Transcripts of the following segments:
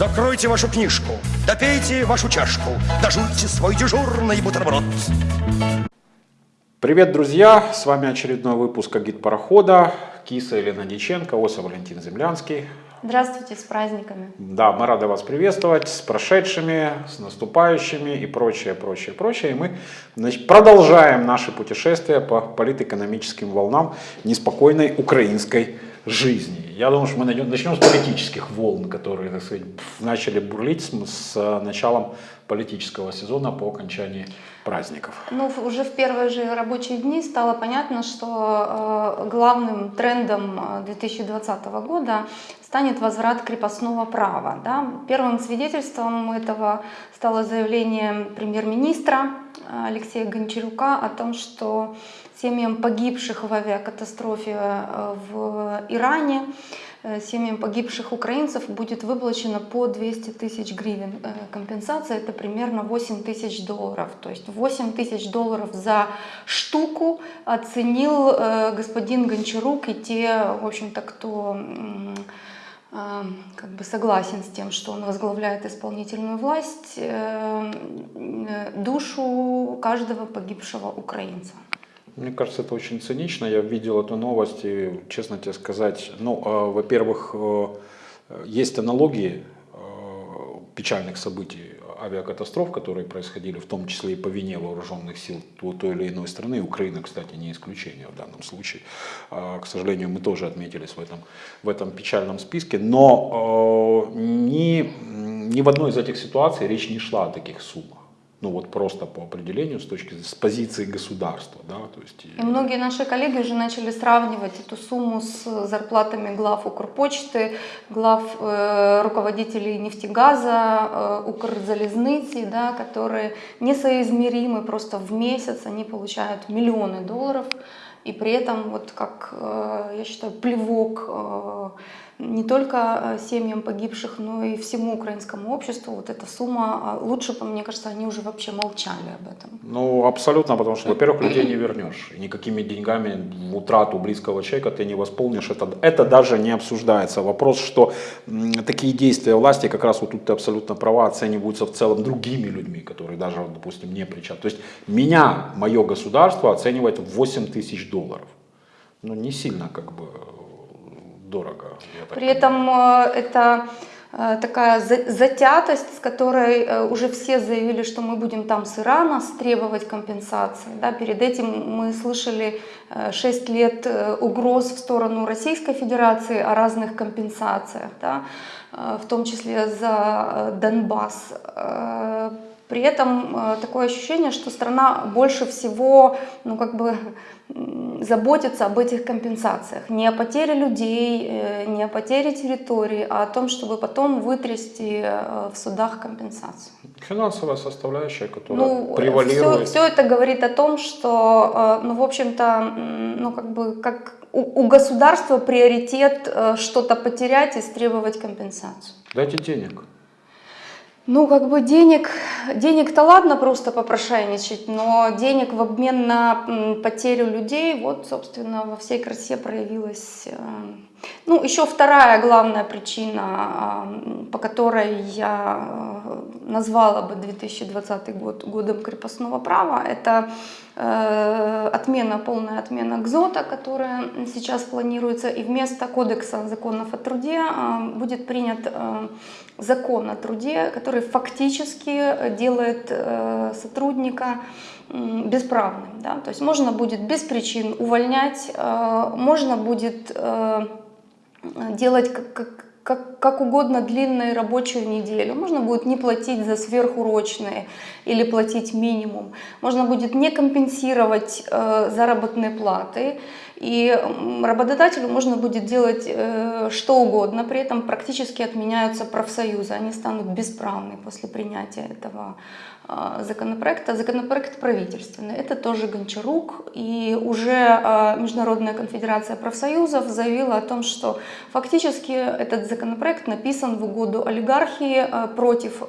Закройте вашу книжку, допейте вашу чашку, дожуйте свой дежурный бутерброд. Привет, друзья! С вами очередной выпуск «Агит парохода». Киса Елена Диченко, Оса Валентин Землянский. Здравствуйте, с праздниками. Да, мы рады вас приветствовать с прошедшими, с наступающими и прочее, прочее, прочее. И мы значит, продолжаем наши путешествия по политэкономическим волнам неспокойной украинской жизни. Я думаю, что мы начнем с политических волн, которые, так сказать, начали бурлить с, с началом политического сезона по окончании праздников. Ну, уже в первые же рабочие дни стало понятно, что э, главным трендом 2020 года станет возврат крепостного права. Да? Первым свидетельством этого стало заявление премьер-министра Алексея Гончарука о том, что семьям погибших в авиакатастрофе э, в Иране, э, семьям погибших украинцев будет выплачено по 200 тысяч гривен. Э, компенсация это примерно 8 тысяч долларов. То есть 8 тысяч долларов за штуку оценил господин Гончарук и те, в общем-то, кто как бы согласен с тем, что он возглавляет исполнительную власть, душу каждого погибшего украинца. Мне кажется, это очень цинично. Я видел эту новость и, честно тебе сказать, ну, э, во-первых, э, есть аналогии э, печальных событий авиакатастроф, которые происходили в том числе и по вине вооруженных сил той или иной страны. Украина, кстати, не исключение в данном случае. К сожалению, мы тоже отметились в этом, в этом печальном списке. Но ни, ни в одной из этих ситуаций речь не шла о таких суммах ну вот просто по определению с точки с позиции государства, да, то есть. И многие наши коллеги уже начали сравнивать эту сумму с зарплатами глав Укрпочты, глав э, руководителей нефтегаза, э, Укрзалезницы, да, которые несоизмеримы, просто в месяц они получают миллионы долларов, и при этом вот как, э, я считаю, плевок э, не только э, семьям погибших, но и всему украинскому обществу вот эта сумма, а лучше мне кажется, они уже вообще молчали об этом. Ну, абсолютно, потому что, во-первых, людей не вернешь. Никакими деньгами утрату близкого человека ты не восполнишь. Это, это даже не обсуждается. Вопрос, что такие действия власти, как раз вот тут ты абсолютно права, оцениваются в целом другими людьми, которые даже, допустим, не причастны. То есть меня, мое государство оценивает в 8 тысяч долларов. Ну, не сильно как бы дорого. При этом э, это э, такая затятость, с которой э, уже все заявили, что мы будем там с Ирана требовать компенсации. Да, перед этим мы слышали 6 лет угроз в сторону Российской Федерации о разных компенсациях, да, в том числе за Донбасс. При этом такое ощущение, что страна больше всего ну, как бы, заботиться об этих компенсациях. Не о потере людей, э, не о потере территории, а о том, чтобы потом вытрясти э, в судах компенсацию. Финансовая составляющая, которая ну, превалирует. Все, все это говорит о том, что, э, ну, в общем-то, ну, как бы, как у, у государства приоритет что-то потерять и требовать компенсацию. Дайте денег. Ну, как бы денег, денег-то ладно просто попрошайничать, но денег в обмен на потерю людей, вот, собственно, во всей красе проявилась. Э, ну, еще вторая главная причина, а, по которой я э, назвала бы 2020 год годом крепостного права, это э, отмена, полная отмена ГЗОТа, которая сейчас планируется, и вместо Кодекса законов о труде будет принят закон о труде, который фактически делает э, сотрудника бесправным. Да? То есть можно будет без причин увольнять, э, можно будет э, делать как, как, как угодно длинную рабочую неделю. Можно будет не платить за сверхурочные или платить минимум. Можно будет не компенсировать э, заработные платы. И работодателю можно будет делать э, что угодно, при этом практически отменяются профсоюзы, они станут бесправны после принятия этого законопроекта. Законопроект правительственный. Это тоже Гончарук. И уже а, Международная конфедерация профсоюзов заявила о том, что фактически этот законопроект написан в угоду олигархии а, против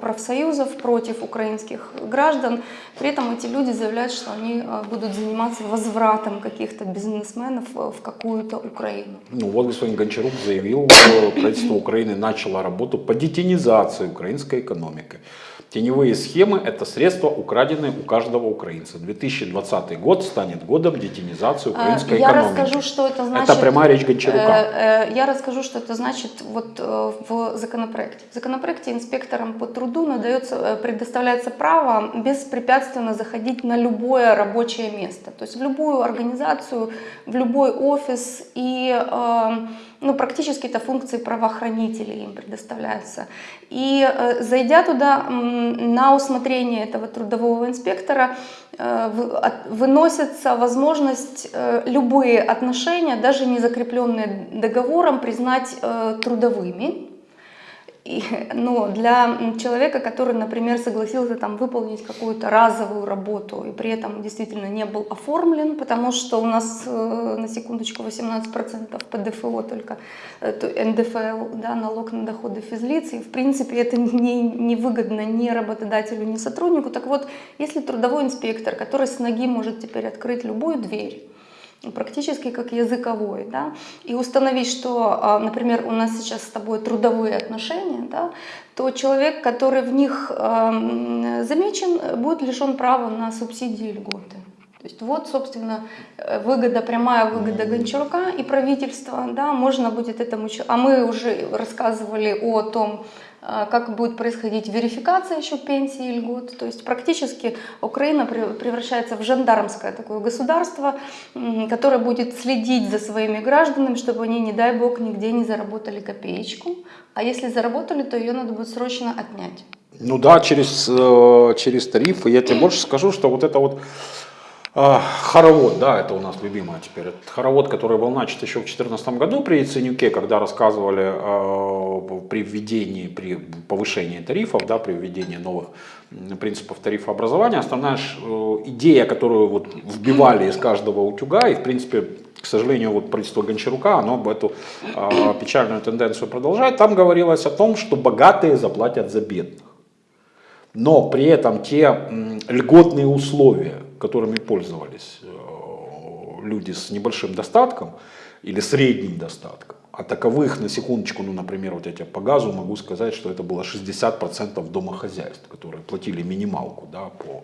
профсоюзов, против украинских граждан. При этом эти люди заявляют, что они будут заниматься возвратом каких-то бизнесменов в какую-то Украину. Ну вот господин Гончарук заявил, что правительство Украины начало работу по детинизации украинской экономики. Теневые схемы – это средства, украденные у каждого украинца. 2020 год станет годом детинизации украинской я экономики. Расскажу, что это значит. Это прямая речь Гончарука. Э, э, я расскажу, что это значит вот э, в законопроекте. В законопроекте инспекторам по труду надается, предоставляется право беспрепятственно заходить на любое рабочее место. То есть в любую организацию, в любой офис и ну, практически это функции правоохранителей им предоставляются. И э, зайдя туда на усмотрение этого трудового инспектора, э, выносится возможность э, любые отношения, даже не закрепленные договором, признать трудовыми. И, ну, для человека, который, например, согласился там, выполнить какую-то разовую работу и при этом действительно не был оформлен, потому что у нас, э, на секундочку, 18% ПДФО только, э, НДФЛ, да, налог на доходы физлиц, и в принципе это не, не ни работодателю, ни сотруднику. Так вот, если трудовой инспектор, который с ноги может теперь открыть любую дверь, практически как языковой, да, и установить, что, а, например, у нас сейчас с тобой трудовые отношения, да, то человек, который в них замечен, будет лишен права на субсидии и льготы. То есть вот, собственно, э, выгода, прямая выгода Гончарука и правительства, да, можно будет этому... А мы уже рассказывали о том, как будет происходить верификация еще пенсии и льгот. То есть практически Украина превращается в жандармское такое государство, которое будет следить за своими гражданами, чтобы они, не дай бог, нигде не заработали копеечку. А если заработали, то ее надо будет срочно отнять. Ну да, через, э, через тарифы. Я тебе больше скажу, что вот это вот а, хоровод, да, это у нас любимое теперь. Это хоровод, который был начат еще в 2014 году при Яценюке, когда рассказывали э, при введении, при повышении тарифов, да, при введении новых принципов тарифообразования. Основная э, идея, которую вот вбивали из каждого утюга, и в принципе к сожалению, вот правительство Гончарука, оно эту э, печальную тенденцию продолжает. Там говорилось о том, что богатые заплатят за бедных. Но при этом те льготные условия, которыми пользовались э, люди с небольшим достатком или средним достатком, а таковых, на секундочку, ну, например, вот я по газу могу сказать, что это было 60% домохозяйств, которые платили минималку да, по,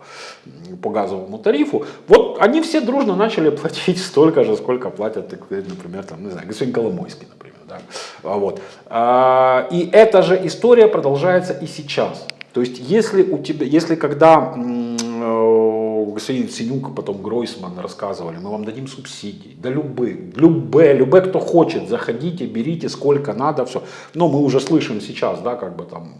по газовому тарифу. Вот они все дружно начали платить столько же, сколько платят, например, там, не знаю, господин Коломойский, например. Да. А вот. А, и эта же история продолжается и сейчас. То есть, если у тебя, если когда господин Синюк, потом Гройсман рассказывали, мы вам дадим субсидии, да любые, любые, любые, кто хочет, заходите, берите сколько надо, все. Но мы уже слышим сейчас, да, как бы там,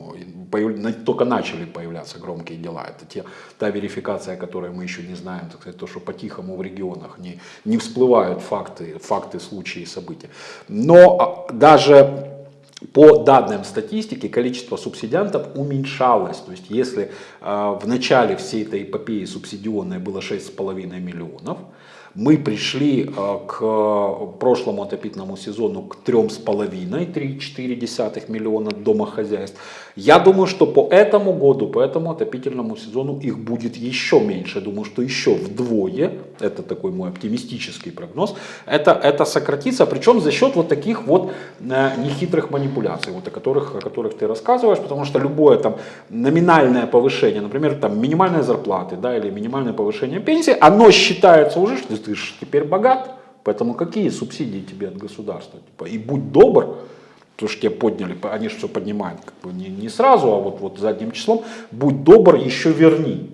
только начали появляться громкие дела. Это те, та верификация, которую мы еще не знаем, так сказать, то, что по-тихому в регионах не, не всплывают факты, факты, случаи, события. Но а, даже по данным статистики, количество субсидиантов уменьшалось. То есть, если э, в начале всей этой эпопеи субсидионной было 6,5 миллионов, мы пришли э, к прошлому отопительному сезону к 3,5-3,4 миллиона домохозяйств. Я думаю, что по этому году, по этому отопительному сезону их будет еще меньше. Думаю, что еще вдвое, это такой мой оптимистический прогноз, это, это сократится, причем за счет вот таких вот э, нехитрых манипуляций, вот о которых, о которых ты рассказываешь, потому что любое там номинальное повышение, например, там минимальной зарплаты, да, или минимальное повышение пенсии, оно считается уже, что ты же теперь богат, поэтому какие субсидии тебе от государства? Типа, и будь добр, то, что тебя подняли, они же все поднимают как бы не, не сразу, а вот, вот задним числом, будь добр, еще верни.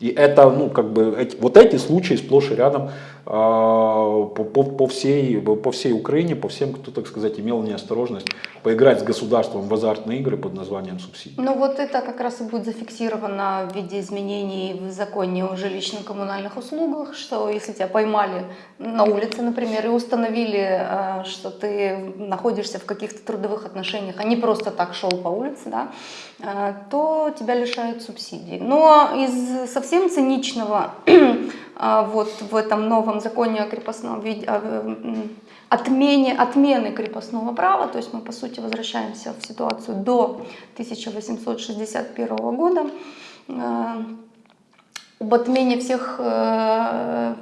И это, ну, как бы, эти, вот эти случаи сплошь и рядом по, по, по, всей, по всей Украине, по всем, кто, так сказать, имел неосторожность поиграть с государством в азартные игры под названием субсидии. Ну вот это как раз и будет зафиксировано в виде изменений в законе о жилищно-коммунальных услугах, что если тебя поймали на улице, например, и установили, э, что ты находишься в каких-то трудовых отношениях, а не просто так шел по улице, да, э, то тебя лишают субсидий. Но из совсем циничного вот в этом новом законе о крепостном виде, отмене, отмены крепостного права, то есть мы по сути возвращаемся в ситуацию до 1861 года, об отмене всех э,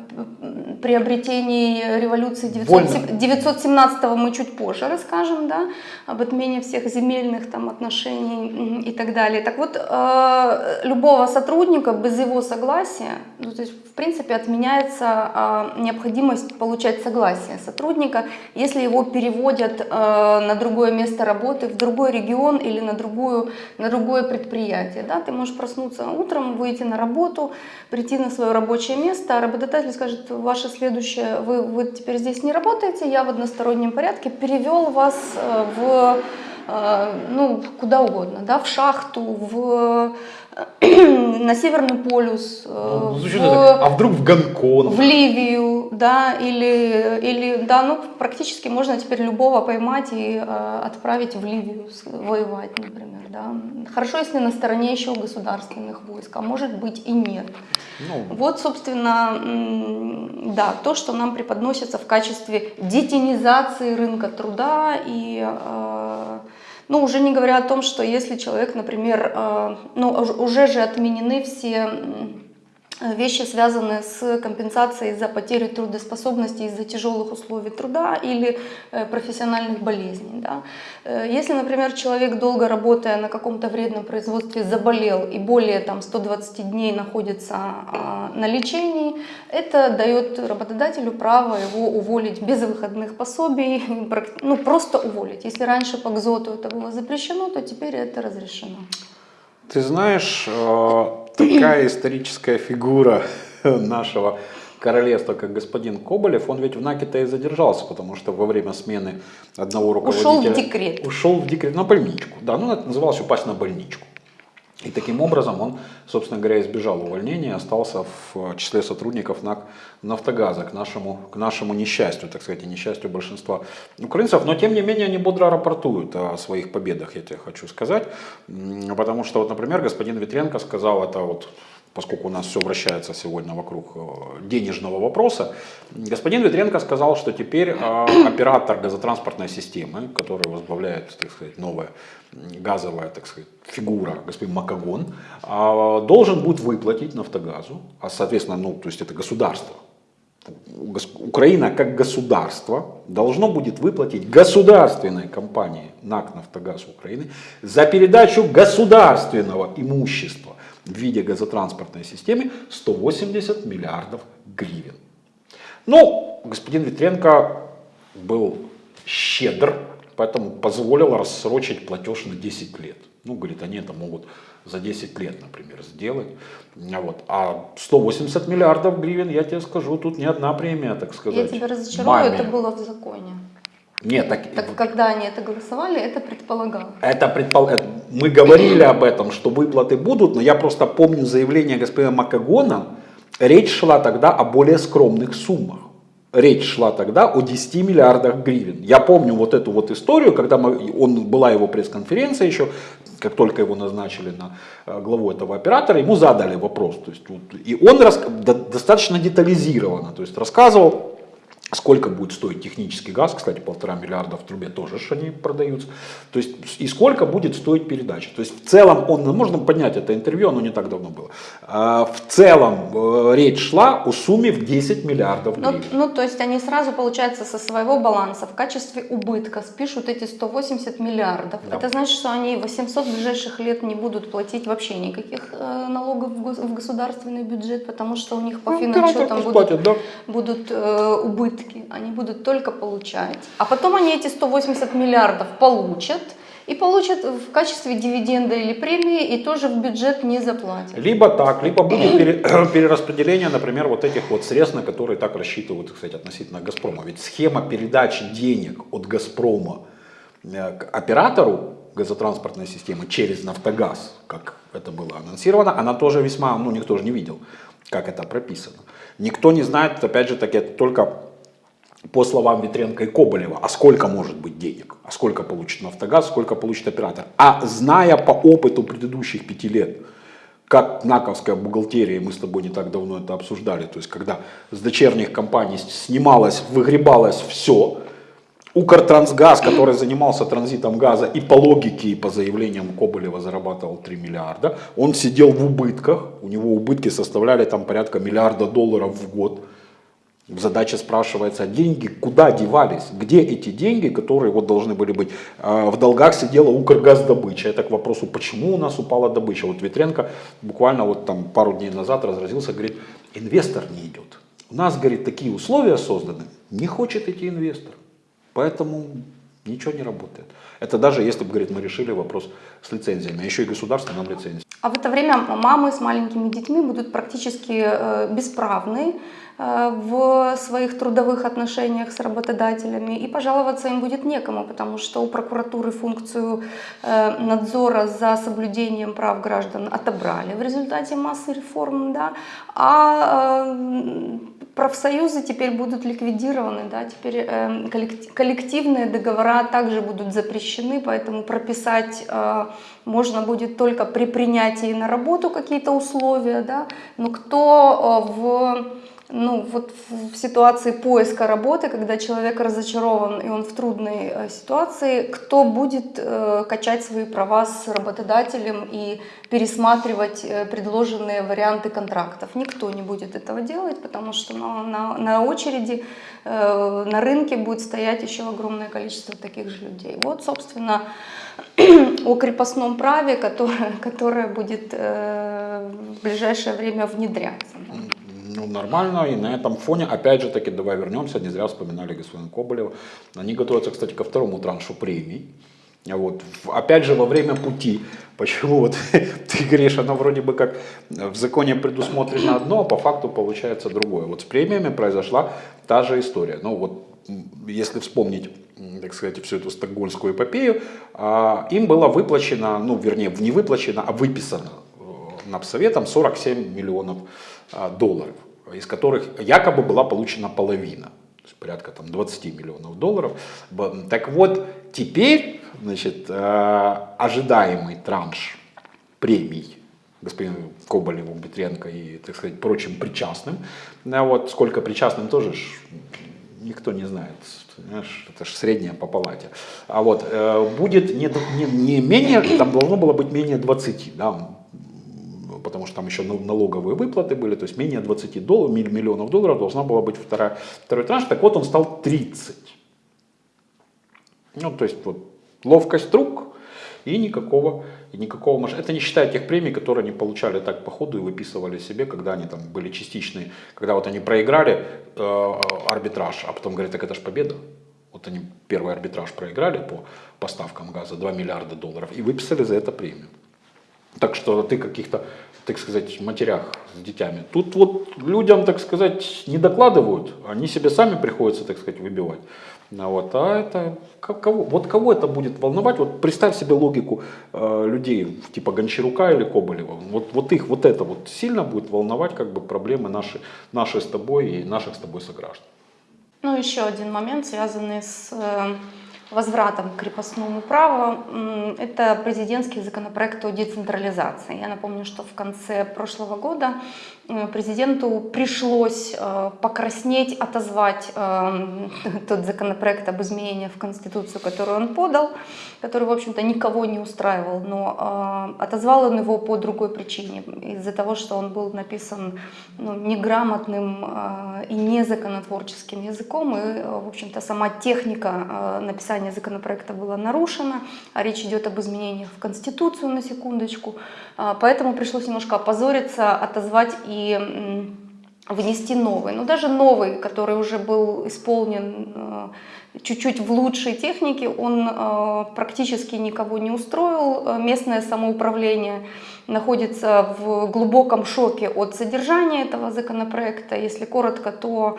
приобретений революции 917 мы чуть позже расскажем, да, об отмене всех земельных там отношений и так далее. Так вот, э, любого сотрудника без его согласия, ну, то есть в принципе отменяется э, необходимость получать согласие сотрудника, если его переводят э, на другое место работы, в другой регион или на, другую, на другое предприятие. Да? Ты можешь проснуться утром, выйти на работу, прийти на свое рабочее место, а работодатель скажет, ваше следующее, вы, вы теперь здесь не работаете, я в одностороннем порядке перевел вас э, в, э, ну, куда угодно, да, в шахту, в на Северный полюс, э, ну, в, а вдруг в Гонконг? В Ливию, да, или, или, да, ну, практически можно теперь любого поймать и э, отправить в Ливию воевать, например, да. Хорошо, если на стороне еще государственных войск, а может быть и нет. Ну. Вот, собственно, да, то, что нам преподносится в качестве детинизации рынка труда и э, ну, уже не говоря о том, что если человек, например, э, ну, уже же отменены все вещи, связанные с компенсацией за потерю трудоспособности из-за тяжелых условий труда или э, профессиональных болезней. Да. Э, если, например, человек, долго работая на каком-то вредном производстве, заболел и более там, 120 дней находится а, на лечении, это дает работодателю право его уволить без выходных пособий, ну, просто уволить. Если раньше по ГЗОТу это было запрещено, то теперь это разрешено. Ты знаешь, э, такая историческая фигура нашего королевства, как господин Коболев, он ведь в Наке-то и задержался, потому что во время смены одного руководителя... Ушел в декрет. Ушел в декрет, на больничку. Да, ну это называлось упасть на больничку. И таким образом он, собственно говоря, избежал увольнения, остался в числе сотрудников НАК «Нафтогаза» к нашему, к нашему несчастью, так сказать, и несчастью большинства украинцев. Но, тем не менее, они бодро рапортуют о своих победах, я тебе хочу сказать. Потому что, вот, например, господин Ветренко сказал это вот поскольку у нас все вращается сегодня вокруг э, денежного вопроса, господин Ветренко сказал, что теперь э, оператор газотранспортной системы, который возглавляет, так сказать, новая газовая, так сказать, фигура, господин Макагон, э, должен будет выплатить Нафтогазу, а соответственно, ну, то есть это государство, Украина как государство должно будет выплатить государственной компании НАК «Нафтогаз Украины» за передачу государственного имущества в виде газотранспортной системы 180 миллиардов гривен. Ну, господин Ветренко был щедр, поэтому позволил рассрочить платеж на 10 лет. Ну, говорит, они это могут за 10 лет, например, сделать. Вот. А 180 миллиардов гривен, я тебе скажу, тут не одна премия, так сказать. Я тебя разочарую, маме. это было в законе. Нет, так, так когда они это голосовали, это предполагалось. Это предпол... Мы говорили об этом, что выплаты будут, но я просто помню заявление господина Макагона. Речь шла тогда о более скромных суммах. Речь шла тогда о 10 миллиардах гривен. Я помню вот эту вот историю, когда мы, он, была его пресс-конференция еще, как только его назначили на э, главу этого оператора, ему задали вопрос. То есть, и он рас, достаточно детализированно то есть, рассказывал Сколько будет стоить технический газ, кстати, полтора миллиарда в трубе тоже что они продаются. То есть, и сколько будет стоить передача. То есть, в целом, он, можно поднять это интервью, оно не так давно было. А, в целом, э, речь шла о сумме в 10 миллиардов ну, ну, то есть, они сразу, получается, со своего баланса в качестве убытка спишут эти 180 миллиардов. Да. Это значит, что они 800 ближайших лет не будут платить вообще никаких э, налогов в государственный бюджет, потому что у них по ну, финансчетам будут, платят, да? будут э, убытки убытки, они будут только получать. А потом они эти 180 миллиардов получат И получат в качестве дивиденда или премии, и тоже в бюджет не заплатят. Либо так, либо будет пере- перераспределение, например, вот этих вот средств, на которые так рассчитывают, кстати, относительно «Газпрома». Ведь схема передачи денег от «Газпрома» э, к оператору газотранспортной системы через «Нафтогаз», как это было анонсировано, она тоже весьма, ну никто же не видел, как это прописано. Никто не знает, опять же таки, это только по словам Ветренко и Коболева, а сколько может быть денег, а сколько получит Нафтогаз, сколько получит оператор. А зная по опыту предыдущих пяти лет, как наковская бухгалтерия, мы с тобой не так давно это обсуждали, то есть когда с дочерних компаний снималось, выгребалось все, Укртрансгаз, который занимался транзитом газа и по логике, и по заявлениям Коболева зарабатывал 3 миллиарда, он сидел в убытках, у него убытки составляли там порядка миллиарда долларов в год. Задача спрашивается, а деньги куда девались? Где эти деньги, которые вот должны были быть? А, В долгах сидела Укргаздобыча. Это к вопросу, почему у нас упала добыча. Вот Ветренко буквально вот там пару дней назад разразился, говорит, инвестор не идет. У нас, говорит, такие условия созданы, не хочет идти инвестор. Поэтому ничего не работает. Это даже если бы, говорит, мы решили вопрос с лицензиями, а еще и государство нам лицензии. А в это время мамы с маленькими детьми будут практически э, бесправны в своих трудовых отношениях с работодателями, и пожаловаться им будет некому, потому что у прокуратуры функцию э, надзора за соблюдением прав граждан отобрали в результате массы реформ, да, а э, профсоюзы теперь будут ликвидированы, да, теперь э, коллектив- коллективные договора также будут запрещены, поэтому прописать э, можно будет только при принятии на работу какие-то условия, да, но кто э, в ну, вот в ситуации поиска работы, когда человек разочарован и он в трудной э, ситуации, кто будет э, качать свои права с работодателем и пересматривать э, предложенные варианты контрактов? Никто не будет этого делать, потому что на, на, на очереди, э, на рынке будет стоять еще огромное количество таких же людей. Вот, собственно, о крепостном праве, которое, которое будет э, в ближайшее время внедряться. Ну, нормально, и на этом фоне, опять же таки, давай вернемся, не зря вспоминали господина Коболева. Они готовятся, кстати, ко второму траншу премий. Вот. В- Опять же, во время пути, почему вот ты говоришь, оно вроде бы как в законе предусмотрено одно, а по факту получается другое. Вот с премиями произошла та же история. Ну вот, если вспомнить, так сказать, всю эту стокгольмскую эпопею, а, им было выплачено, ну вернее, не выплачено, а выписано э, Напсоветом 47 миллионов а, долларов, из которых якобы была получена половина, то есть порядка там 20 миллионов долларов. Так вот, теперь, значит, э, ожидаемый транш премий господину Коболеву, Петренко и, так сказать, прочим причастным, а вот сколько причастным тоже ж никто не знает, понимаешь, это же средняя по палате. А вот э, будет не, не, не менее, там должно было быть менее 20, да, потому что там еще нал- налоговые выплаты были, то есть менее 20 долларов, миллионов долларов должна была быть вторая, второй транш, так вот он стал 30. Ну, то есть вот ловкость рук и никакого, и никакого Это не считая тех премий, которые они получали так по ходу и выписывали себе, когда они там были частичные, когда вот они проиграли э, арбитраж, а потом говорят, так это же победа. Вот они первый арбитраж проиграли по поставкам газа 2 миллиарда долларов и выписали за это премию. Так что ты каких-то, так сказать, матерях с детьми. Тут вот людям, так сказать, не докладывают, они себе сами приходится, так сказать, выбивать. Ну вот, а это ко- кого, вот кого это будет волновать? Вот представь себе логику э, людей типа Гончарука или Коболева. Вот, вот их вот это вот сильно будет волновать как бы проблемы наши, наши с тобой и наших с тобой сограждан. Ну, еще один момент, связанный с э, возвратом к крепостному праву, это президентский законопроект о децентрализации. Я напомню, что в конце прошлого года э, президенту пришлось э, покраснеть, отозвать э, тот законопроект об изменениях в Конституцию, который он подал, который, в общем-то, никого не устраивал, но отозвал он его по другой причине, из-за того, что он был написан ну, неграмотным и незаконотворческим языком, и, в общем-то, сама техника э, написания законопроекта была нарушена, а речь идет об изменениях в Конституцию, на секундочку, А, поэтому пришлось немножко опозориться, отозвать и внести новый. Но даже новый, который уже был исполнен э, чуть-чуть в лучшей технике, он э, практически никого не устроил. Местное самоуправление находится в глубоком шоке от содержания этого законопроекта. Если коротко, то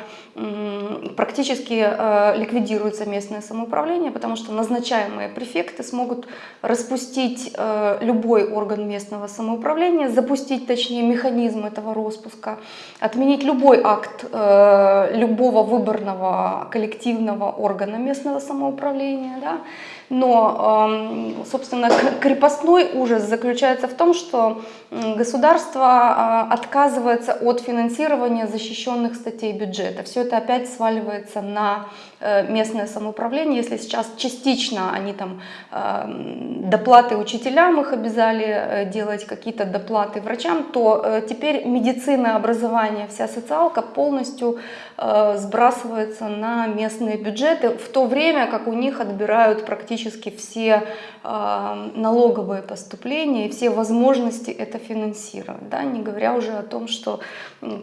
практически э, ликвидируется местное самоуправление, потому что назначаемые префекты смогут распустить э, любой орган местного самоуправления, запустить, точнее, механизм этого распуска, отменить любой акт э, любого выборного коллективного органа местного самоуправления. Да? Но, эм, собственно, крепостной ужас заключается в том, что государство а, отказывается от финансирования защищенных статей бюджета. Все это опять сваливается на местное самоуправление. Если сейчас частично они там эм, доплаты учителям их обязали э, делать, какие-то доплаты врачам, то э, теперь медицина, образование, вся социалка полностью э, сбрасывается на местные бюджеты, в то время как у них отбирают практически все э, налоговые поступления и все возможности это финансировать, да, не говоря уже о том, что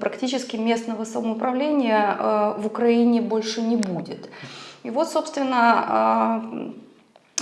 практически местного самоуправления э, в Украине больше не будет. И вот, собственно, э,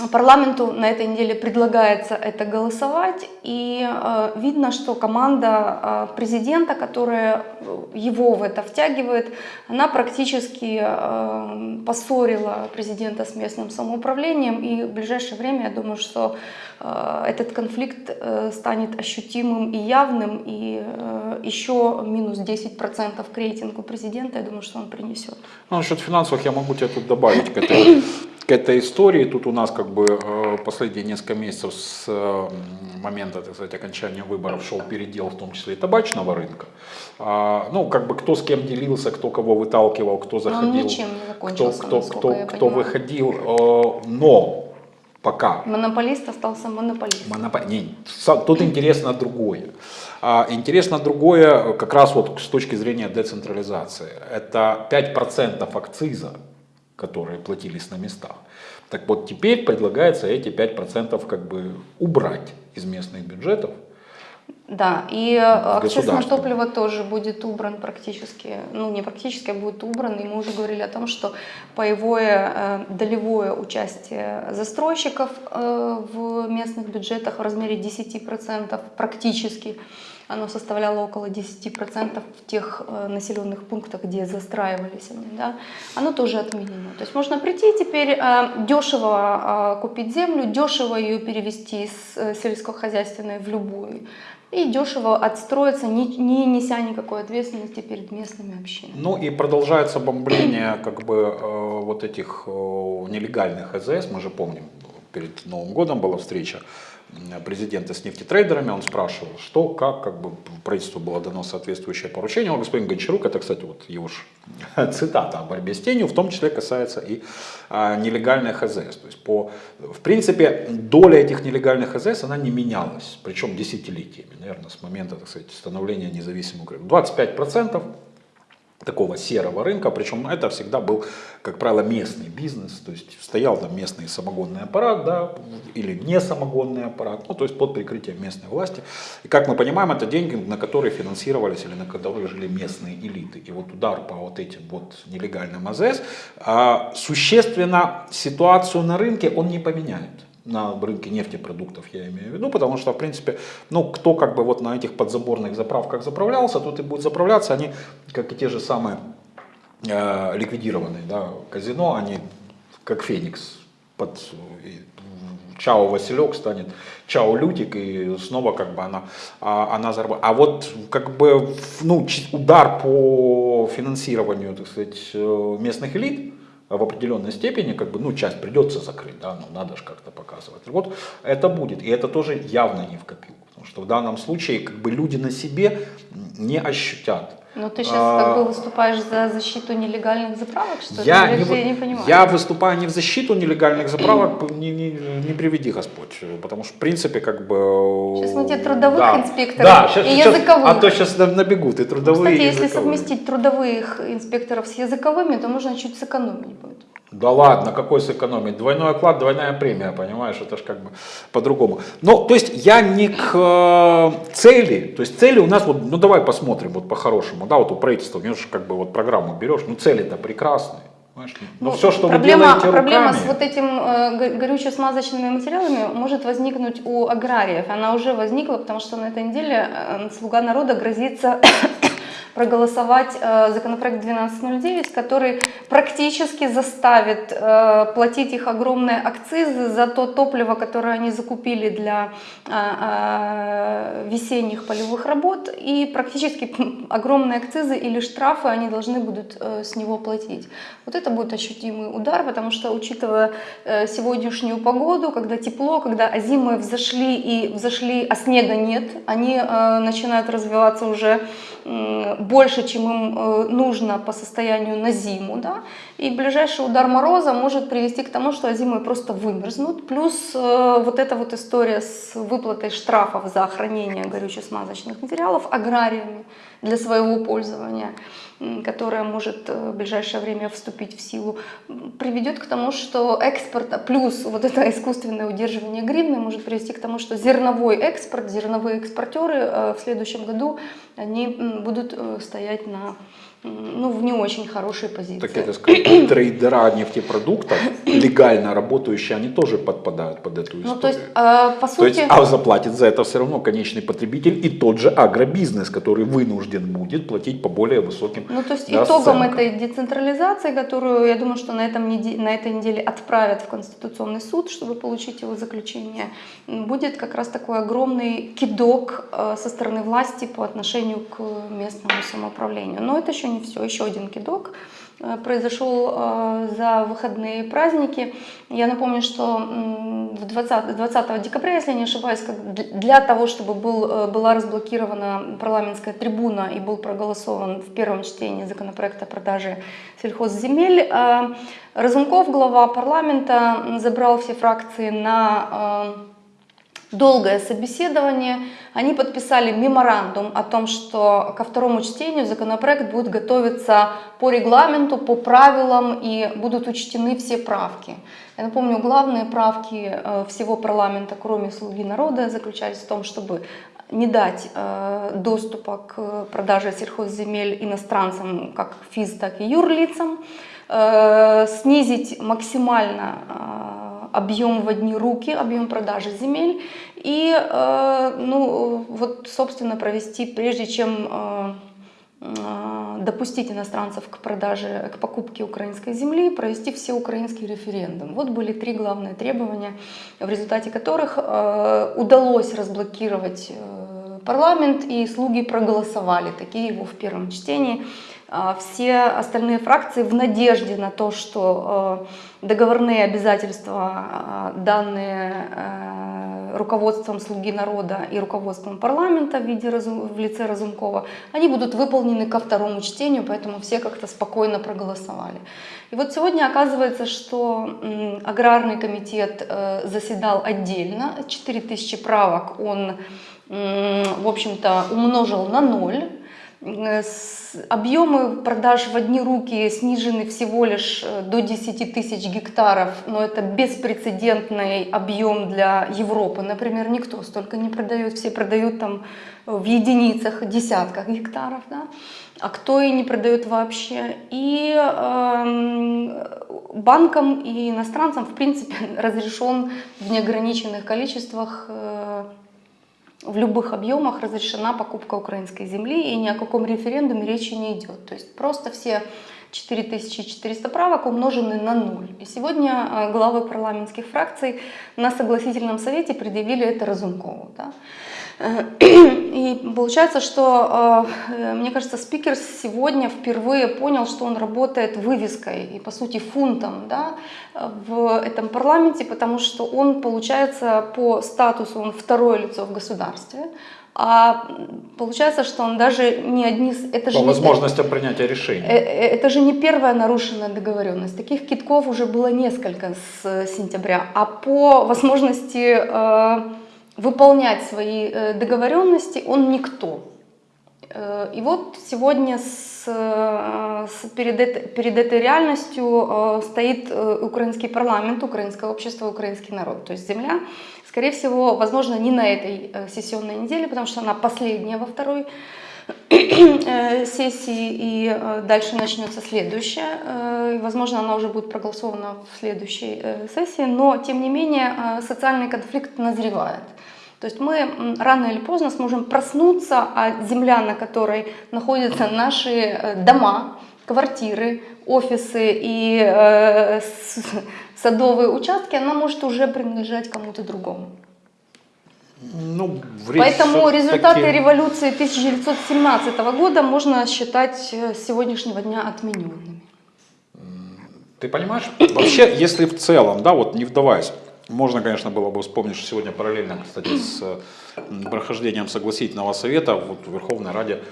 Парламенту на этой неделе предлагается это голосовать, и э, видно, что команда э, президента, которая э, его в это втягивает, она практически э, поссорила президента с местным самоуправлением, и в ближайшее время, я думаю, что э, этот конфликт э, станет ощутимым и явным, и э, еще минус 10% к рейтингу президента, я думаю, что он принесет. Ну, насчет финансовых я могу тебе тут добавить к этой, к этой истории. Тут у нас как бы э, последние несколько месяцев с э, момента, так сказать, окончания выборов шел передел, в том числе и табачного рынка. А, ну, как бы кто с кем делился, кто кого выталкивал, кто заходил. ничем не кто, кто, кто, кто выходил. э, но пока Монополист остался монополистом. Монопо- не, са- тут интересно другое. А, интересно другое как раз вот с точки зрения децентрализации. Это 5% акциза, которые платились на местах. Так вот теперь предлагается эти 5% как бы убрать из местных бюджетов. Да, и э, акциз на Государство. топливо тоже будет убран практически, ну не практически, а будет убран. И мы уже говорили о том, что паевое э, долевое участие застройщиков э, в местных бюджетах в размере 10% практически, оно составляло около 10% в тех э, населенных пунктах, где застраивались они, да, оно тоже отменено. То есть можно прийти теперь э, дешево э, купить землю, дешево ее перевести с сельскохозяйственной в любую и дешево отстроиться, не, не неся никакой ответственности перед местными общинами. Ну и продолжается бомбление как бы вот этих нелегальных АЗС. Мы же помним, перед Новым годом была встреча президента с нефтетрейдерами, он спрашивал, что, как, как бы правительству было дано соответствующее поручение. Господин Гончарук, это, кстати, вот его ж цитата о борьбе с тенью, в том числе касается и а, нелегальных АЗС. То есть, по, в принципе, доля этих нелегальных АЗС, она не менялась, причем десятилетиями, наверное, с момента, так сказать, становления независимой Украины. 25% такого серого рынка, причем это всегда был, как правило, местный бизнес, то есть стоял там местный самогонный аппарат, да, или не самогонный аппарат, ну, то есть под прикрытием местной власти. И как мы понимаем, это деньги, на которые финансировались или на которые жили местные элиты. И вот удар по вот этим вот нелегальным АЗС а, существенно ситуацию на рынке он не поменяет на рынке нефтепродуктов, я имею в виду, потому что, в принципе, ну, кто как бы вот на этих подзаборных заправках заправлялся, тот и будет заправляться, они, как и те же самые э, ликвидированные, да, казино, они как Феникс под Чао Василек станет Чао Лютик, и снова как бы она, а, она зарабатывает. А вот как бы ну, удар по финансированию, так сказать, э, местных элит, в определенной степени, как бы, ну, часть придется закрыть, да, ну, надо же как-то показывать. Вот это будет, и это тоже явно не в копилку, потому что в данном случае, как бы, люди на себе не ощутят. Но ты сейчас А, как бы выступаешь за защиту нелегальных заправок, что? Я Или не, я не понимаю. я выступаю не в защиту нелегальных заправок, не, не, не приведи Господь, потому что в принципе как бы... Сейчас мы тебе трудовых да, инспекторов да, щас- и щас- языковых. А то сейчас набегут и трудовые, Кстати, и если языковые. совместить трудовых инспекторов с языковыми, то можно чуть сэкономить будет. Да ладно, какой сэкономить? Двойной оклад, двойная премия, понимаешь? Это же как бы по-другому. Ну, то есть я не к э, цели, то есть цели у нас вот, ну давай посмотрим вот по-хорошему, да, вот у правительства, у него же как бы вот программу берешь, ну цели-то прекрасные. Понимаешь? Ну, Но все, что проблема, вы делаете проблема руками, с вот этим э, го- горюче-смазочными материалами может возникнуть у аграриев. Она уже возникла, потому что на этой неделе э, «Слуга народа» грозится проголосовать э, законопроект 1209, который практически заставит э, платить их огромные акцизы за то топливо, которое они закупили для э, весенних полевых работ, и практически огромные акцизы или штрафы они должны будут с него платить. Вот это будет ощутимый удар, потому что, учитывая сегодняшнюю погоду, когда тепло, когда озимы взошли и взошли, а снега нет, они начинают развиваться уже больше, чем им э, нужно по состоянию на зиму, да, и ближайший удар мороза может привести к тому, что озимы просто вымерзнут, плюс э, вот эта вот история с выплатой штрафов за хранение горюче-смазочных материалов аграриями для своего пользования, которая может э, в ближайшее время вступить в силу, приведет к тому, что экспорт, плюс вот это искусственное удерживание гривны может привести к тому, что зерновой экспорт, зерновые экспортеры э, в следующем году, они будут э, стоять на, ну, в не очень хорошей позиции. так это сказать, трейдера нефтепродуктов, легально работающие, они тоже подпадают под эту историю. Ну, то есть, э, по То сути... есть, а заплатит за это все равно конечный потребитель и тот же агробизнес, который вынужден будет платить по более высоким Ну, то есть да, итогом этой децентрализации, которую, я думаю, что на, этом неде- на этой неделе отправят в Конституционный суд, чтобы получить его заключение, будет как раз такой огромный кидок э, со стороны власти по отношению к местному самоуправлению. Но это еще не все, еще один кидок э, произошел э, за выходные праздники. Я напомню, что м, в 20, 20 декабря, если я не ошибаюсь, для того, чтобы был, э, была разблокирована парламентская трибуна и был проголосован в первом чтении законопроект о продаже сельхозземель, Разумков, глава парламента, забрал все фракции на долгое собеседование. Они подписали меморандум о том, что ко второму чтению законопроект будет готовиться по регламенту, по правилам и будут учтены все правки. Я напомню, главные правки э, всего парламента, кроме «Слуги народа», заключались в том, чтобы не дать э, доступа к продаже сельхозземель иностранцам, как физ, так и юрлицам, э, снизить максимально объем в одни руки, объем продажи земель и, э, ну, вот, собственно, провести, прежде чем э, э, допустить иностранцев к продаже, к покупке украинской земли, провести все украинский референдум. Вот были три главные требования, в результате которых удалось разблокировать парламент, и слуги проголосовали, такие его в первом чтении. А Все остальные фракции в надежде на то, что э, договорные обязательства, э, данные э, руководством «Слуги народа» и руководством парламента в, виде в лице Разумкова, они будут выполнены ко второму чтению, поэтому все как-то спокойно проголосовали. И вот сегодня оказывается, что аграрный комитет э, заседал отдельно, 4000 правок он, в общем-то, умножил на ноль. Э, Объемы продаж в одни руки снижены всего лишь э, до 10 тысяч гектаров, но это беспрецедентный объем для Европы. Например, никто столько не продает, все продают там в единицах, десятках гектаров, да? а кто и не продает вообще. И эм, банкам и иностранцам, в принципе, разрешен в неограниченных количествах э, в любых объемах разрешена покупка украинской земли, и ни о каком референдуме речи не идет. То есть просто все 4400 правок умножены на ноль. И сегодня э, главы парламентских фракций на согласительном совете предъявили это Разумкову. Да? Э, И получается, что, э, мне кажется, спикер сегодня впервые понял, что он работает вывеской и, по сути, фунтом да, в этом парламенте, потому что он, получается, по статусу, он второе лицо в государстве, а получается, что он даже не одни... Это же по не- возможностям принятия решений. Э, э, Это же не первая нарушенная договоренность. Таких китков уже было несколько с э, сентября. А по возможности э, выполнять свои э, договоренности он никто. Э, И вот сегодня с, э, с- перед, эт- перед этой реальностью стоит украинский парламент, украинское общество, украинский народ. То есть земля, скорее всего, возможно, не на этой сессионной неделе, потому что она последняя во второй сессии, и дальше начнется следующая. Возможно, она уже будет проголосована в следующей сессии, но, тем не менее, социальный конфликт назревает. То есть мы рано или поздно сможем проснуться, а земля, на которой находятся наши э, дома, квартиры, офисы и э, садовые участки, она может уже принадлежать кому-то другому. Ну, Поэтому результаты революции 1917 года можно считать э, с сегодняшнего дня отмененными. Ты понимаешь? Вообще, если в целом, да, вот не вдаваясь, можно, конечно, было бы вспомнить, что сегодня параллельно, кстати, с прохождением согласительного совета вот в Верховной Раде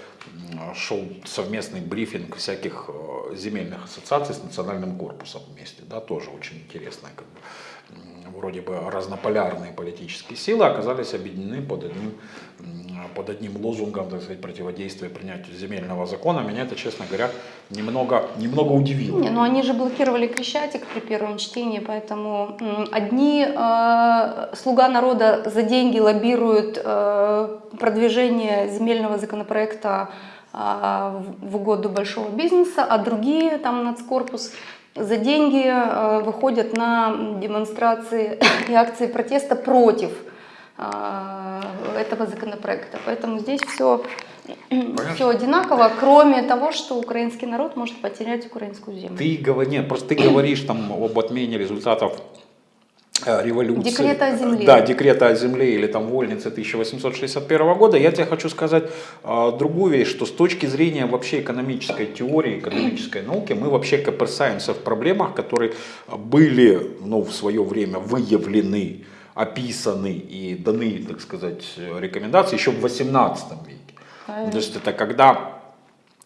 шел совместный брифинг всяких э, земельных ассоциаций с национальным корпусом вместе, да, тоже очень интересно, как бы, вроде бы разнополярные политические силы оказались объединены под одним, под одним лозунгом, так сказать, противодействия принятию земельного закона. Меня это, честно говоря, немного, немного удивило. Не, ну они же блокировали Крещатик при первом чтении, поэтому одни э, слуга народа за деньги лоббируют э, продвижение земельного законопроекта в в угоду большого бизнеса, а другие, там нацкорпус, за деньги э, выходят на демонстрации и акции протеста против э, этого законопроекта. Поэтому здесь все, все одинаково, кроме того, что украинский народ может потерять украинскую землю. Ты говори, нет, просто ты говоришь там об отмене результатов революции. Декрета о земле. Да, декрета о земле или там вольницы 1861 года. Я тебе хочу сказать э, другую вещь, что с точки зрения вообще экономической теории, экономической науки, мы вообще копырсаемся в проблемах, которые были ну, в свое время выявлены, описаны и даны, так сказать, рекомендации еще в 18 веке. Правильно. То есть это когда э,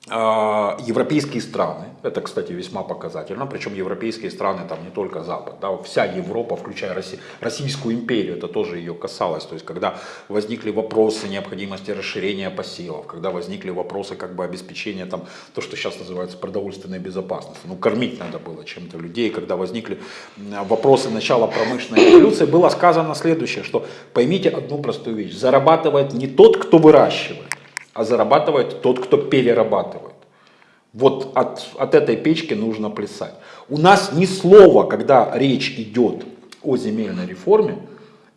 европейские страны, это, кстати, весьма показательно, причем европейские страны, там не только Запад, да, вся Европа, включая Росси- Российскую империю, это тоже ее касалось, то есть когда возникли вопросы необходимости расширения посевов, когда возникли вопросы как бы обеспечения, там, то, что сейчас называется продовольственной безопасностью, ну, кормить надо было чем-то людей, когда возникли вопросы начала промышленной революции, было сказано следующее, что поймите одну простую вещь, зарабатывает не тот, кто выращивает, а зарабатывает тот, кто перерабатывает. Вот от, от этой печки нужно плясать. У нас ни слова, когда речь идет о земельной реформе,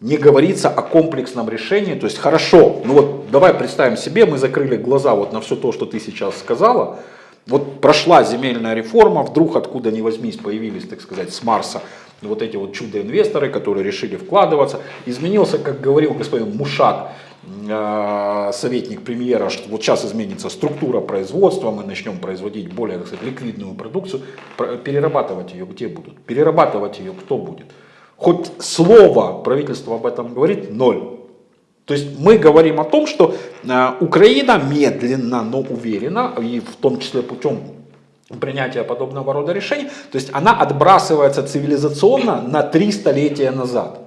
не говорится о комплексном решении. То есть хорошо, ну вот давай представим себе, мы закрыли глаза вот на все то, что ты сейчас сказала. Вот прошла земельная реформа, вдруг откуда ни возьмись появились, так сказать, с Марса вот эти вот чудо-инвесторы, которые решили вкладываться. Изменился, как говорил господин Мушак, советник премьера, что вот сейчас изменится структура производства, мы начнем производить более сказать, ликвидную продукцию, Про- перерабатывать ее где будут? Перерабатывать ее кто будет? Хоть слово правительство об этом говорит, ноль. То есть мы говорим о том, что э, Украина медленно, но уверенно, и в том числе путем принятия подобного рода решений, то есть она отбрасывается цивилизационно на три столетия назад.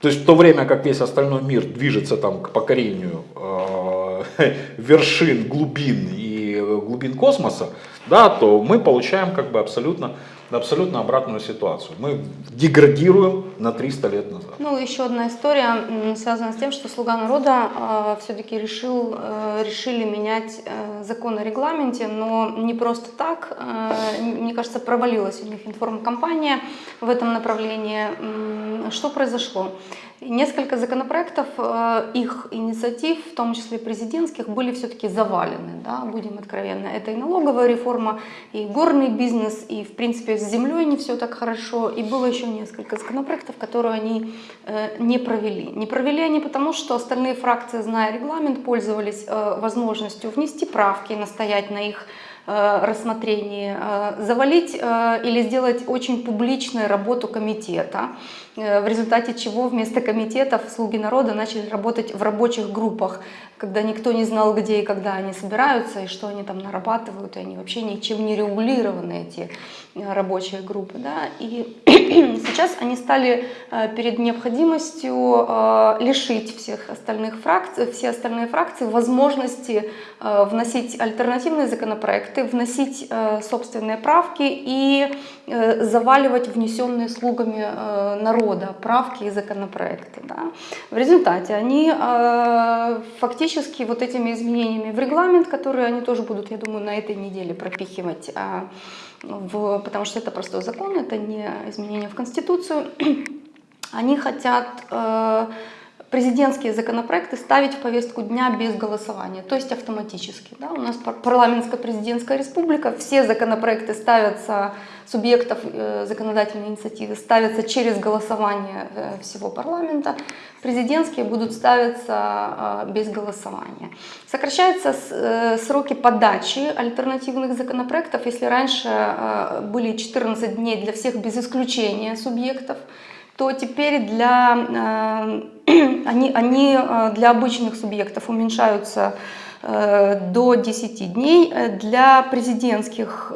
То есть в то время как весь остальной мир движется там к покорению э, вершин, глубин и э, глубин космоса, да, то мы получаем как бы абсолютно, абсолютно обратную ситуацию. Мы деградируем на 300 лет назад. Ну, еще одна история связана с тем, что «Слуга народа» все-таки решил, э, решили менять э, закон о регламенте, но не просто так. Э, мне кажется, провалилась у них информкомпания в этом направлении. Что произошло? Несколько законопроектов, э, их инициатив, в том числе президентских, были все-таки завалены, да, будем откровенны. Это и налоговая реформа, и горный бизнес, и, в принципе, с землей не все так хорошо. И было еще несколько законопроектов, которые они э, не провели. Не провели они потому, что остальные фракции, зная регламент, пользовались э, возможностью внести правки, настоять на их рассмотрении, завалить или сделать очень публичную работу комитета, в результате чего вместо комитетов слуги народа начали работать в рабочих группах, когда никто не знал, где и когда они собираются, и что они там нарабатывают, и они вообще ничем не регулированы, эти э, рабочие группы. Да? И сейчас они стали э, перед необходимостью э, лишить всех остальных фракций, все остальные фракции возможности э, вносить альтернативные законопроекты, вносить э, собственные правки и э, заваливать внесенные слугами э, народа рода правки и законопроекты. Да. В результате они э, фактически вот этими изменениями в регламент, которые они тоже будут, я думаю, на этой неделе пропихивать, э, в, потому что это простой закон, это не изменение в Конституцию, они хотят... Президентские законопроекты ставить в повестку дня без голосования, то есть автоматически. Да? У нас парламентско-президентская республика, все законопроекты ставятся, субъектов э, законодательной инициативы ставятся через голосование э, всего парламента, президентские будут ставиться э, без голосования. Сокращаются э, сроки подачи альтернативных законопроектов, если раньше э, были 14 дней для всех без исключения субъектов, то теперь для, э, они, они э, для обычных субъектов уменьшаются э, до 10 дней, для президентских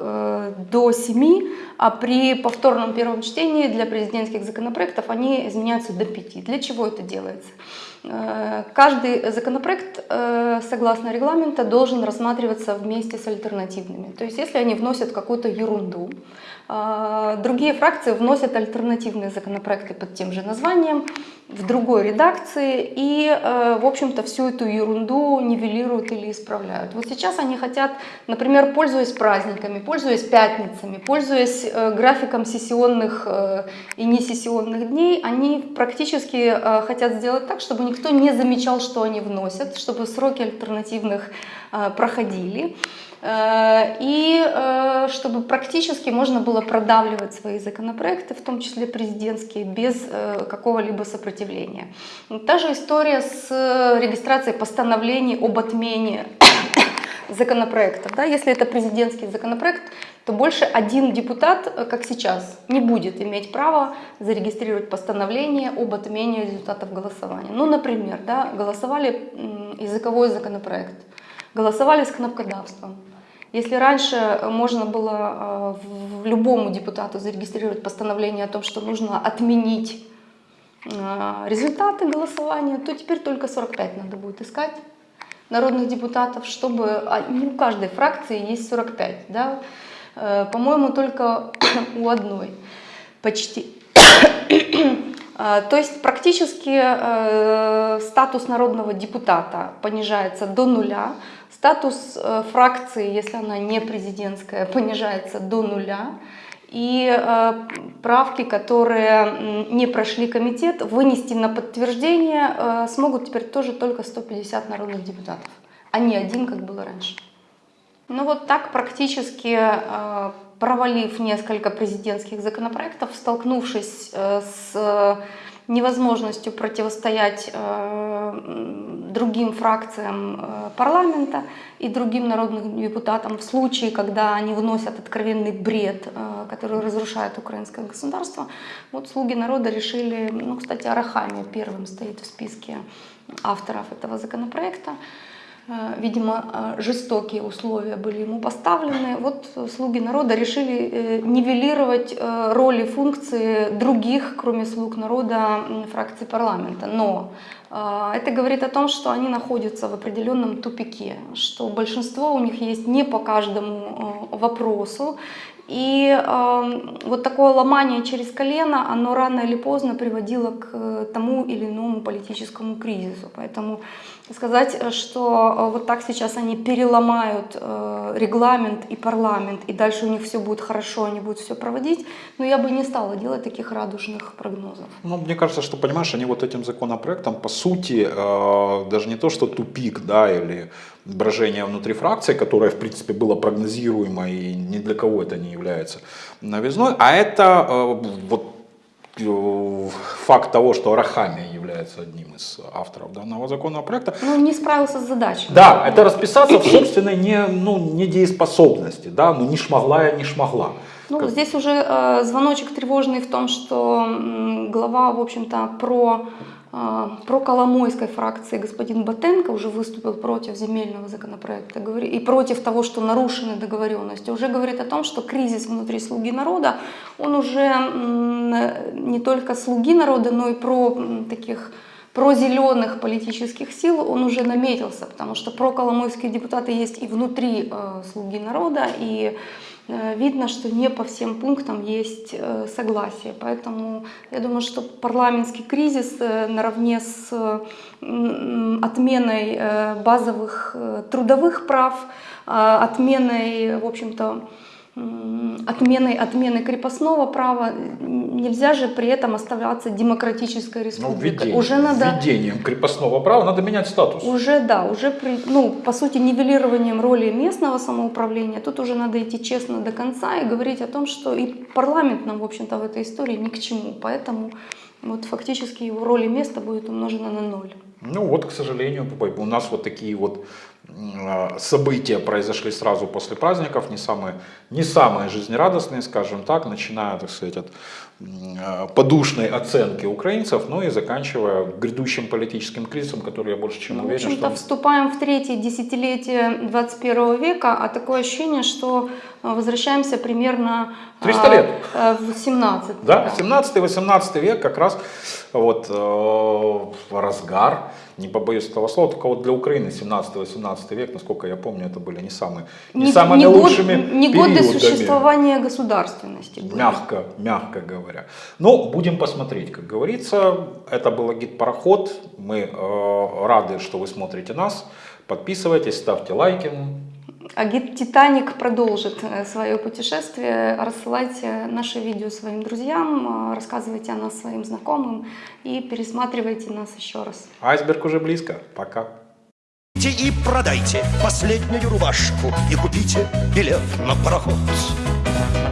до 7, а при повторном первом чтении для президентских законопроектов они изменяются до 5. Для чего это делается? Каждый законопроект, согласно регламента, должен рассматриваться вместе с альтернативными. То есть если они вносят какую-то ерунду, другие фракции вносят альтернативные законопроекты под тем же названием, в другой редакции и, э, в общем-то, всю эту ерунду нивелируют или исправляют. Вот сейчас они хотят, например, пользуясь праздниками, пользуясь пятницами, пользуясь э, графиком сессионных э, и несессионных дней, они практически хотят сделать так, чтобы никто не замечал, что они вносят, чтобы сроки альтернативных проходили. Э, и э, чтобы практически можно было продавливать свои законопроекты, в том числе президентские, без э, какого-либо сопротивления. Та же история с регистрацией постановлений об отмене законопроектов. Да? Если это президентский законопроект, то больше один депутат, как сейчас, не будет иметь права зарегистрировать постановление об отмене результатов голосования. Ну, например, да, голосовали языковой законопроект, голосовали с кнопкодавством. Если раньше э, можно было э, любому депутату зарегистрировать постановление о том, что нужно отменить э, результаты голосования, то теперь только 45 надо будет искать народных депутатов, чтобы а, не у каждой фракции есть 45, да? по-моему, только у одной почти. То есть практически статус народного депутата понижается до нуля, Статус э, фракции, если она не президентская, понижается до нуля. И э, правки, которые не прошли комитет, вынести на подтверждение э, смогут теперь тоже только 150 народных депутатов, а не один, как было раньше. Ну вот так практически провалив несколько президентских законопроектов, столкнувшись с невозможностью противостоять э, другим фракциям э, парламента и другим народным депутатам в случае, когда они вносят откровенный бред, э, который разрушает украинское государство. Вот слуги народа решили, ну, кстати, Арахами первым стоит в списке авторов этого законопроекта, Э, видимо, э, жестокие условия были ему поставлены. Вот слуги народа решили э, нивелировать роли функции других, кроме слуг народа, фракций парламента. Но это говорит о том, что они находятся в определенном тупике, что большинство у них есть не по каждому вопросу, и э, вот такое ломание через колено, оно рано или поздно приводило к тому или иному политическому кризису. Поэтому сказать, что э, вот так сейчас они переломают э, регламент и парламент, и дальше у них все будет хорошо, они будут все проводить, но я бы не стала делать таких радужных прогнозов. Ну, мне кажется, что, понимаешь, они вот этим законопроектом, по сути, э, даже не то, что тупик, да, или брожение внутри фракции, которое, в принципе, было прогнозируемо и ни для кого это не является новизной, а это э, вот э, факт того, что Рахами является одним из авторов данного законопроекта. Ну, не справился с задачей. Да, это расписаться в собственной не, ну, недееспособности, да, ну не шмогла я, не шмогла. Ну, как... здесь уже э, звоночек тревожный в том, что э, глава, в общем-то, про про Коломойской фракции господин Батенко уже выступил против земельного законопроекта и против того, что нарушены договоренности. Уже говорит о том, что кризис внутри «Слуги народа», он уже не только «Слуги народа», но и про таких про зеленых политических сил он уже наметился, потому что про коломойские депутаты есть и внутри э, «Слуги народа», и э, видно, что не по всем пунктам есть э, согласие. Поэтому я думаю, что парламентский кризис э, наравне с отменой э, базовых э, трудовых прав, э, отменой, в общем-то, м, отменой, отмены крепостного права, нельзя же при этом оставляться демократической Ну, республикой. введение- уже надо, введением крепостного права надо менять статус. уже да, уже при, ну, по сути нивелированием роли местного самоуправления. Тут уже надо идти честно до конца и говорить о том, что и парламент нам, в общем-то, в этой истории ни к чему. Поэтому вот фактически его роль и место будет умножено на ноль. Ну вот, к сожалению, у нас вот такие вот события произошли сразу после праздников, не самые, не самые жизнерадостные, скажем так, начиная, так сказать, от а, подушной оценки украинцев, ну и заканчивая грядущим политическим кризисом, который я больше чем Ну, в уверен, общем-то, что... вступаем в третье десятилетие 21 века, а такое ощущение, что э, возвращаемся примерно 300 а, лет. э, в 17 Да, 17-18 век как раз вот э, разгар, не побоюсь этого слова, только вот для Украины 17-18 век, насколько я помню, это были не самые, не, самыми не год- лучшими не годы существования государственности. были. Мягко, мягко говоря. Но будем посмотреть, как говорится. Это был гид-пароход. Мы э, рады, что вы смотрите нас. Подписывайтесь, ставьте лайки. А гид «Титаник» продолжит э, свое путешествие. Рассылайте наши видео своим друзьям, э, рассказывайте о нас своим знакомым и пересматривайте нас еще раз. Айсберг уже близко. Пока. И продайте последнюю рубашку И купите билет на пароход